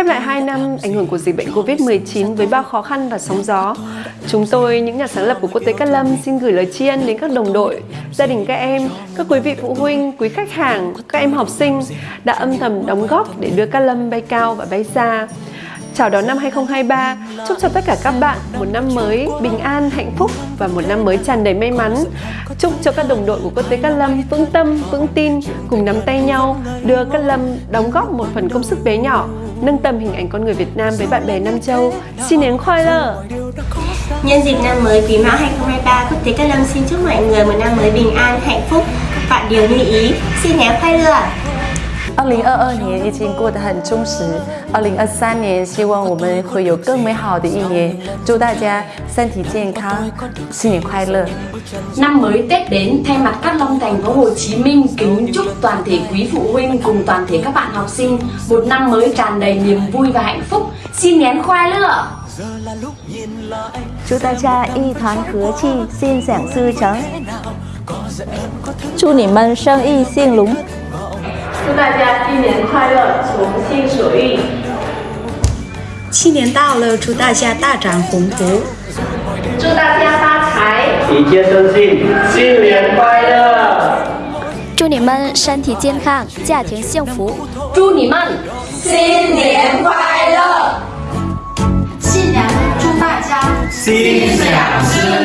Khép lại 2 năm ảnh hưởng của dịch bệnh Covid-19 với bao khó khăn và sóng gió, chúng tôi, những nhà sáng lập của Quốc tế Cát Lâm xin gửi lời tri ân đến các đồng đội, gia đình các em, các quý vị phụ huynh, quý khách hàng, các em học sinh đã âm thầm đóng góp để đưa Cát Lâm bay cao và bay xa. Chào đón năm 2023, chúc cho tất cả các bạn một năm mới bình an, hạnh phúc và một năm mới tràn đầy may mắn. Chúc cho các đồng đội của Quốc tế Cát Lâm vững tâm, vững tin, cùng nắm tay nhau đưa Cát Lâm đóng góp một phần công sức bé nhỏ, nâng tầm hình ảnh con người Việt Nam với bạn bè Nam Châu. Xin đến khoai lơ! Nhân dịp năm mới Quý Mão 2023, Quốc tế Cát Lâm xin chúc mọi người một năm mới bình an, hạnh phúc, vạn điều như ý. Xin nén khoai lơ! 二零二二年已经过得很充实，二零二三年希望我们会有更美好的一年，祝大家身体健康，新年快乐。 Năm mới Tết đến, thay mặt Cát Long thành phố Hồ Chí Minh kính chúc toàn thể quý phụ huynh cùng toàn thể các bạn học sinh một năm mới tràn đầy niềm vui và hạnh phúc. Xin nén khoai lửa! 祝大家一团和气，心想事成。祝你们生意兴隆。 祝大家新年快乐，从心所欲。新年到了，祝大家大展宏图。祝大家发财，一切顺心，新年快乐！祝你们身体健康，家庭幸福。祝你们新年快乐！新年祝大家心想事成。